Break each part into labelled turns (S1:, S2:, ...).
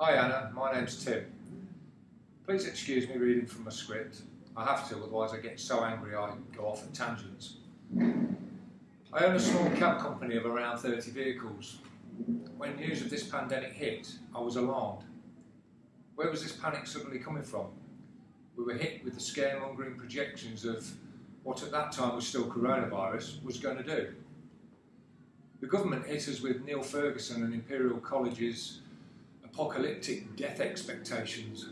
S1: Hi Anna, my name's Tim. Please excuse me reading from my script. I have to, otherwise I get so angry I go off at tangents. I own a small cab company of around 30 vehicles. When news of this pandemic hit, I was alarmed. Where was this panic suddenly coming from? We were hit with the scaremongering projections of what at that time was still coronavirus was going to do. The government hit us with Neil Ferguson and Imperial College's apocalyptic death expectations.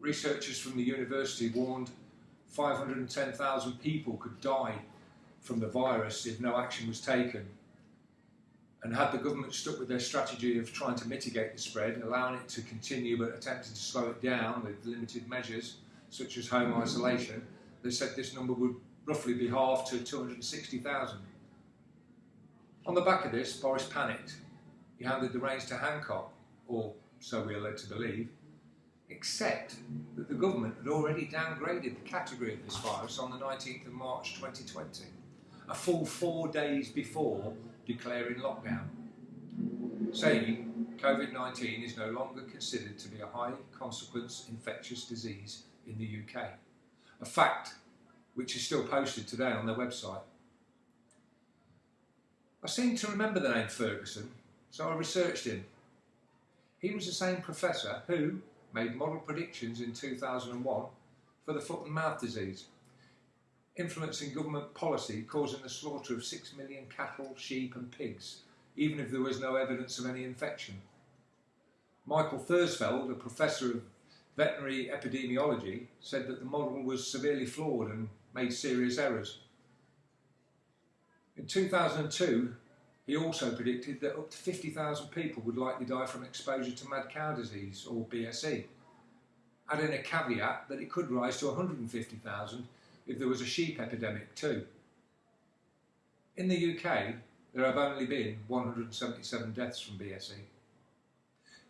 S1: Researchers from the university warned 510,000 people could die from the virus if no action was taken. And had the government stuck with their strategy of trying to mitigate the spread, allowing it to continue but attempting to slow it down with limited measures such as home isolation, they said this number would roughly be halved to 260,000. On the back of this, Boris panicked. He handed the reins to Hancock, or so we are led to believe, except that the government had already downgraded the category of this virus on the 19th of March 2020, a full four days before declaring lockdown, saying COVID-19 is no longer considered to be a high consequence infectious disease in the UK, a fact which is still posted today on their website. I seem to remember the name Ferguson, so I researched him. He was the same professor who made model predictions in 2001 for the foot and mouth disease, influencing government policy causing the slaughter of 6 million cattle, sheep and pigs, even if there was no evidence of any infection. Michael Thrusfield, a professor of veterinary epidemiology, said that the model was severely flawed and made serious errors. In 2002, he also predicted that up to 50,000 people would likely die from exposure to mad cow disease, or BSE, adding a caveat that it could rise to 150,000 if there was a sheep epidemic too. In the UK, there have only been 177 deaths from BSE.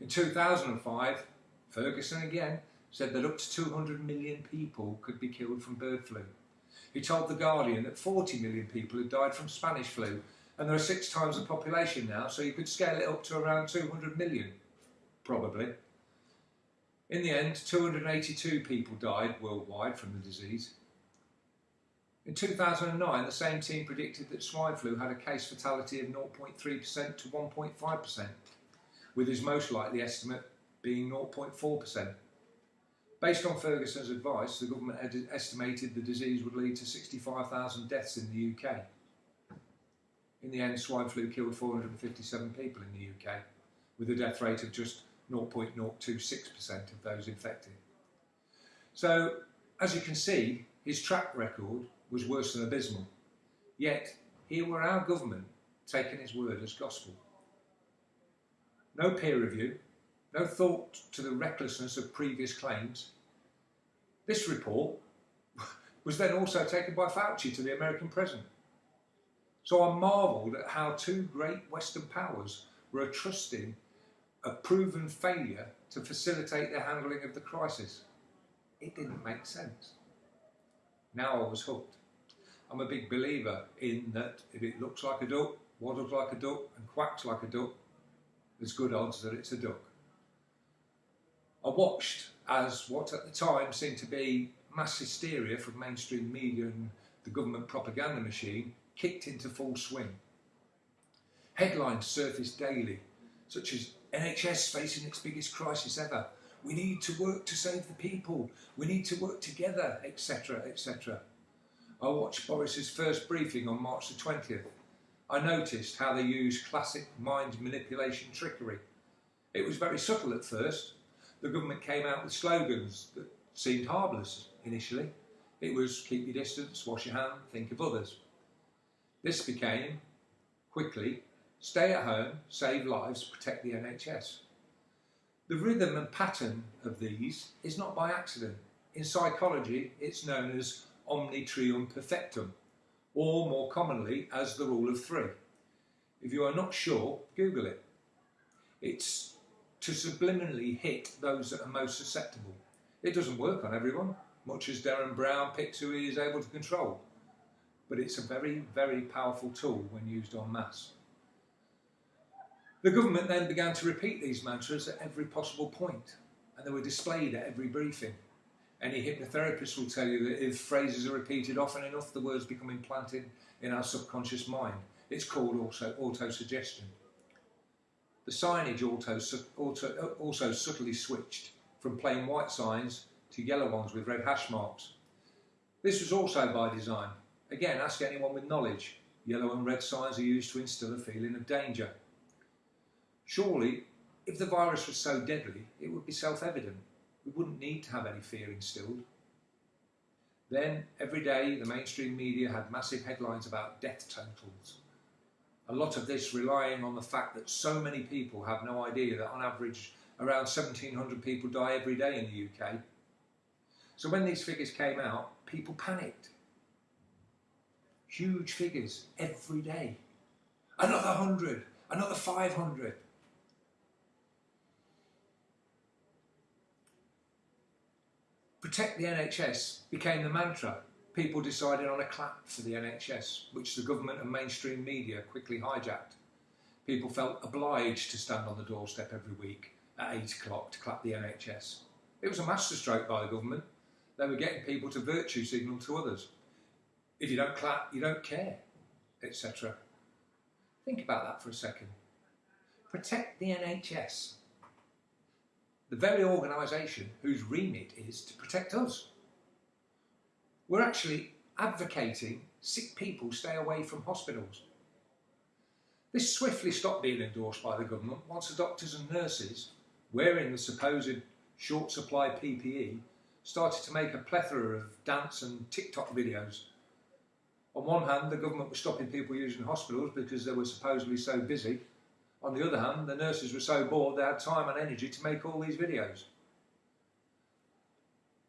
S1: In 2005, Ferguson again said that up to 200 million people could be killed from bird flu. He told The Guardian that 40 million people had died from Spanish flu and there are six times the population now, so you could scale it up to around 200 million, probably. In the end, 282 people died worldwide from the disease. In 2009, the same team predicted that swine flu had a case fatality of 0.3% to 1.5%, with his most likely estimate being 0.4%. Based on Ferguson's advice, the government estimated the disease would lead to 65,000 deaths in the UK. In the end, swine flu killed 457 people in the UK, with a death rate of just 0.026% of those infected. So, as you can see, his track record was worse than abysmal. Yet, here were our government taking his word as gospel. No peer review, no thought to the recklessness of previous claims. This report was then also taken by Fauci to the American president. So I marvelled at how two great Western powers were trusting a proven failure to facilitate their handling of the crisis. It didn't make sense. Now I was hooked. I'm a big believer in that if it looks like a duck, waddles like a duck and quacks like a duck, there's good odds that it's a duck. I watched as what at the time seemed to be mass hysteria from mainstream media and the government propaganda machine kicked into full swing. Headlines surfaced daily, such as NHS facing its biggest crisis ever. We need to work to save the people. We need to work together, etc., etc. I watched Boris's first briefing on March the 20th. I noticed how they used classic mind manipulation trickery. It was very subtle at first, the government came out with slogans that seemed harmless initially. It was keep your distance, wash your hand, think of others. This became, quickly, stay at home, save lives, protect the NHS. The rhythm and pattern of these is not by accident. In psychology, it's known as omne trium perfectum, or more commonly as the rule of three. If you are not sure, Google it. It's to subliminally hit those that are most susceptible. It doesn't work on everyone, much as Derren Brown picks who he is able to control. But it's a very, very powerful tool when used en masse. The government then began to repeat these mantras at every possible point, and they were displayed at every briefing. Any hypnotherapist will tell you that if phrases are repeated often enough, the words become implanted in our subconscious mind. It's called also auto-suggestion. The signage also, also, also subtly switched from plain white signs to yellow ones with red hash marks. This was also by design. Again, ask anyone with knowledge. Yellow and red signs are used to instill a feeling of danger. Surely, if the virus was so deadly, it would be self-evident. We wouldn't need to have any fear instilled. Then, every day, the mainstream media had massive headlines about death totals. A lot of this relying on the fact that so many people have no idea that on average around 1700 people die every day in the UK. So when these figures came out, people panicked. Huge figures every day. Another 100, another 500. Protect the NHS became the mantra. People decided on a clap for the NHS, which the government and mainstream media quickly hijacked. People felt obliged to stand on the doorstep every week at 8 o'clock to clap the NHS. It was a masterstroke by the government. They were getting people to virtue signal to others. If you don't clap, you don't care, etc. Think about that for a second. Protect the NHS the very organisation whose remit is to protect us. We're actually advocating sick people stay away from hospitals. This swiftly stopped being endorsed by the government once the doctors and nurses, wearing the supposed short supply PPE, started to make a plethora of dance and TikTok videos. On one hand, the government was stopping people using hospitals because they were supposedly so busy, on the other hand, the nurses were so bored they had time and energy to make all these videos.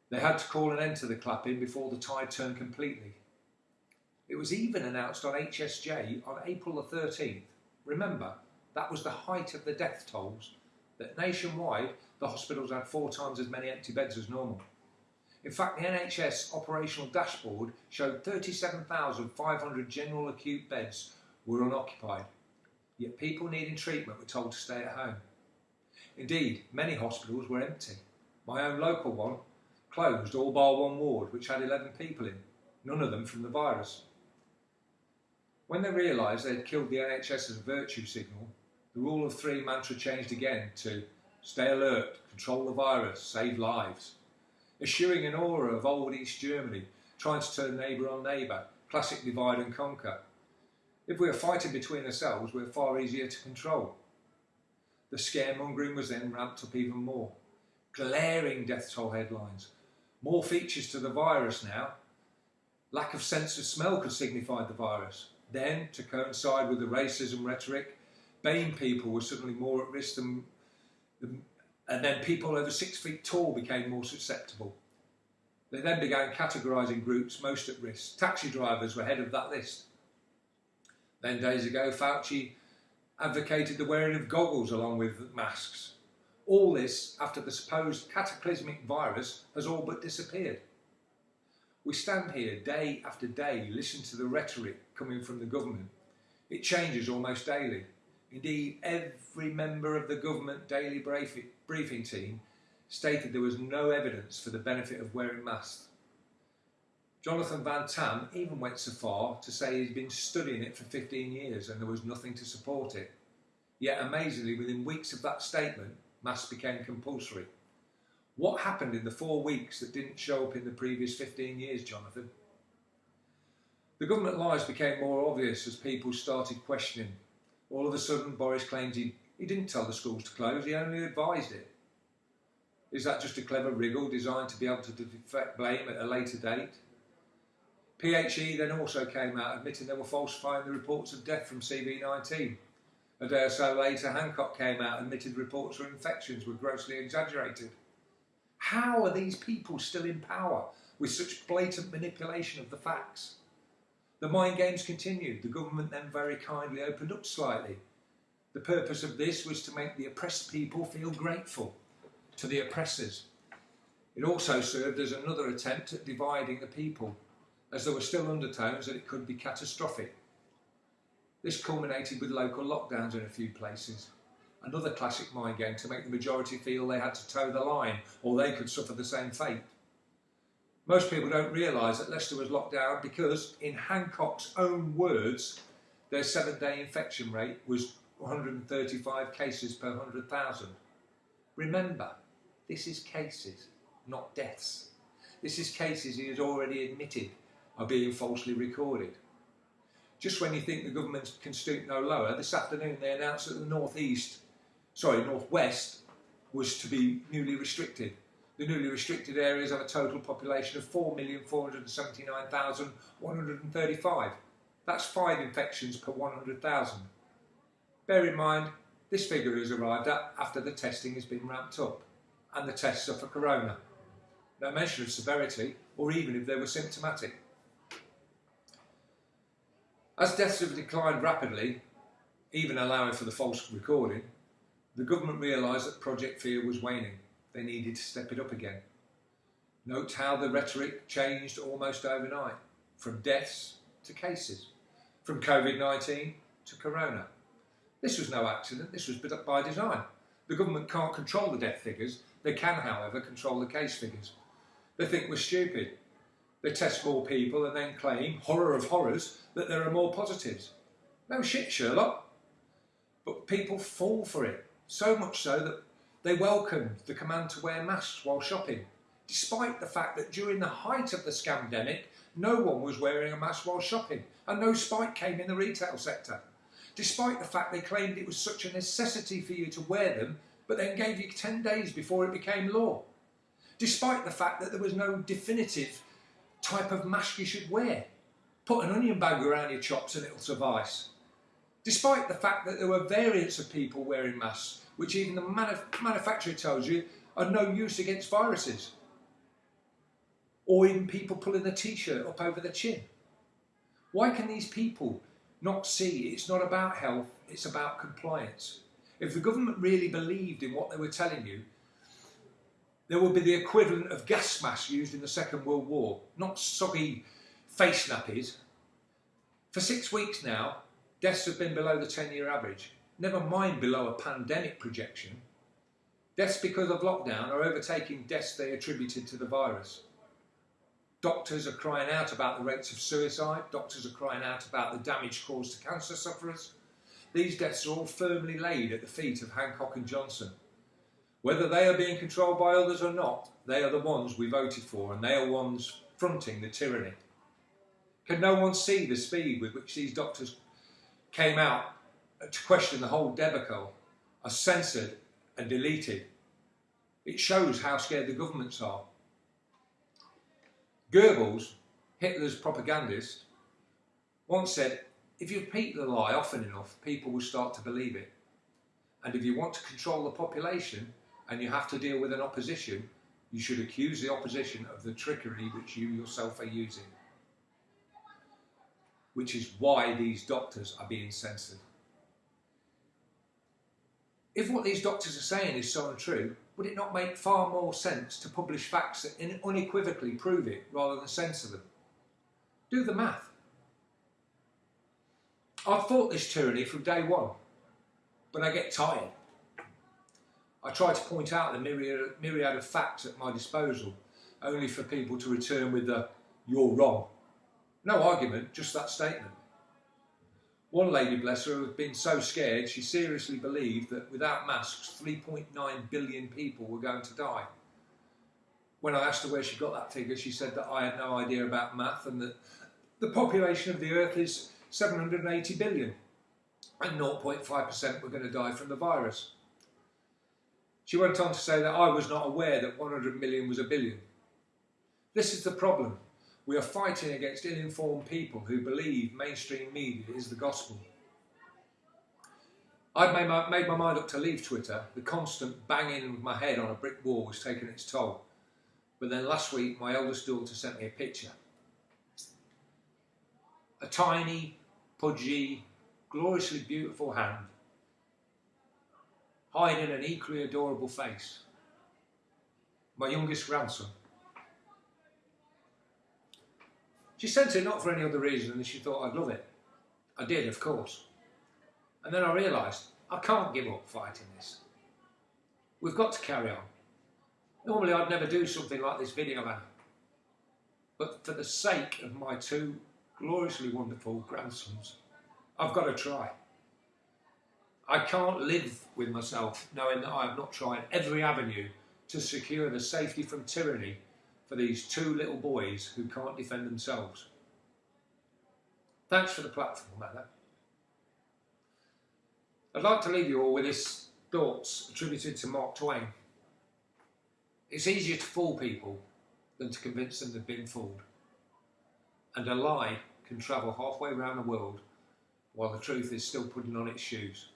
S1: They had to call an end to the clapping before the tide turned completely. It was even announced on HSJ on April the 13th. Remember, that was the height of the death tolls, that nationwide the hospitals had four times as many empty beds as normal. In fact, the NHS operational dashboard showed 37,500 general acute beds were unoccupied yet people needing treatment were told to stay at home. Indeed, many hospitals were empty. My own local one closed all bar one ward, which had 11 people in, none of them from the virus. When they realised they had killed the NHS as a virtue signal, the rule of three mantra changed again to stay alert, control the virus, save lives. Eschewing an aura of old East Germany, trying to turn neighbour on neighbour, classic divide and conquer, if we are fighting between ourselves, we're far easier to control. The scaremongering was then ramped up even more. Glaring death toll headlines. More features to the virus now. Lack of sense of smell could signify the virus. Then, to coincide with the racism rhetoric, BAME people were suddenly more at risk than, and then people over six feet tall became more susceptible. They then began categorising groups most at risk. Taxi drivers were head of that list. Then days ago, Fauci advocated the wearing of goggles along with masks. All this after the supposed cataclysmic virus has all but disappeared. We stand here day after day, listen to the rhetoric coming from the government. It changes almost daily. Indeed, every member of the government daily briefing team stated there was no evidence for the benefit of wearing masks Jonathan Van Tam even went so far to say he'd been studying it for 15 years and there was nothing to support it. Yet amazingly, within weeks of that statement, masks became compulsory. What happened in the four weeks that didn't show up in the previous 15 years, Jonathan? The government lies became more obvious as people started questioning. All of a sudden, Boris claims he, he didn't tell the schools to close, he only advised it. Is that just a clever wriggle designed to be able to deflect blame at a later date? PHE then also came out admitting they were falsifying the reports of death from CV19. A day or so later, Hancock came out admitted reports of infections were grossly exaggerated. How are these people still in power with such blatant manipulation of the facts? The mind games continued. The government then very kindly opened up slightly. The purpose of this was to make the oppressed people feel grateful to the oppressors. It also served as another attempt at dividing the people as there were still undertones that it could be catastrophic. This culminated with local lockdowns in a few places. Another classic mind game to make the majority feel they had to toe the line or they could suffer the same fate. Most people don't realise that Leicester was locked down because, in Hancock's own words, their seven day infection rate was 135 cases per 100,000. Remember, this is cases, not deaths. This is cases he has already admitted are being falsely recorded. Just when you think the government can stoop no lower, this afternoon they announced that the northeast, sorry, northwest, was to be newly restricted. The newly restricted areas have a total population of 4,479,135. That's five infections per 100,000. Bear in mind, this figure is arrived at after the testing has been ramped up and the tests are for corona. No mention of severity or even if they were symptomatic. As deaths have declined rapidly, even allowing for the false recording, the government realised that Project Fear was waning. They needed to step it up again. Note how the rhetoric changed almost overnight, from deaths to cases, from COVID-19 to Corona. This was no accident, this was by design. The government can't control the death figures, they can, however, control the case figures. They think we're stupid. They test more people and then claim, horror of horrors, that there are more positives. No shit, Sherlock. But people fall for it, so much so that they welcomed the command to wear masks while shopping, despite the fact that during the height of the scamdemic, no one was wearing a mask while shopping and no spike came in the retail sector. Despite the fact they claimed it was such a necessity for you to wear them, but then gave you 10 days before it became law. Despite the fact that there was no definitive type of mask you should wear. Put an onion bag around your chops and it'll suffice. Despite the fact that there were variants of people wearing masks, which even the manuf manufacturer tells you are no use against viruses. Or even people pulling the t-shirt up over the chin. Why can these people not see it's not about health, it's about compliance? If the government really believed in what they were telling you, there would be the equivalent of gas masks used in the Second World War, not soggy face nappies. For six weeks now, deaths have been below the 10-year average, never mind below a pandemic projection. Deaths because of lockdown are overtaking deaths they attributed to the virus. Doctors are crying out about the rates of suicide, doctors are crying out about the damage caused to cancer sufferers. These deaths are all firmly laid at the feet of Hancock and Johnson. Whether they are being controlled by others or not, they are the ones we voted for and they are ones fronting the tyranny. Can no one see the speed with which these doctors came out to question the whole debacle are censored and deleted? It shows how scared the governments are. Goebbels, Hitler's propagandist, once said, if you repeat the lie often enough, people will start to believe it. And if you want to control the population, and you have to deal with an opposition, you should accuse the opposition of the trickery which you yourself are using. Which is why these doctors are being censored. If what these doctors are saying is so untrue, would it not make far more sense to publish facts that unequivocally prove it rather than censor them? Do the math. I've fought this tyranny from day one, but I get tired. I try to point out the myriad, myriad of facts at my disposal, only for people to return with the, you're wrong. No argument, just that statement. One lady, bless her, had been so scared she seriously believed that without masks 3.9 billion people were going to die. When I asked her where she got that figure, she said that I had no idea about math and that the population of the earth is 780 billion and 0.5% were going to die from the virus. She went on to say that I was not aware that 100 million was a billion. This is the problem. We are fighting against ill-informed people who believe mainstream media is the gospel. I'd made my, made my mind up to leave Twitter. The constant banging of my head on a brick wall was taking its toll. But then last week, my eldest daughter sent me a picture. A tiny, pudgy, gloriously beautiful hand hiding an equally adorable face. My youngest grandson. She sent it not for any other reason than she thought I'd love it. I did, of course. And then I realised I can't give up fighting this. We've got to carry on. Normally I'd never do something like this video, man. But for the sake of my two gloriously wonderful grandsons, I've got to try. I can't live with myself knowing that I have not tried every avenue to secure the safety from tyranny for these two little boys who can't defend themselves. Thanks for the platform, Anna. I'd like to leave you all with this thoughts attributed to Mark Twain. It's easier to fool people than to convince them they've been fooled. And a lie can travel halfway around the world while the truth is still putting on its shoes.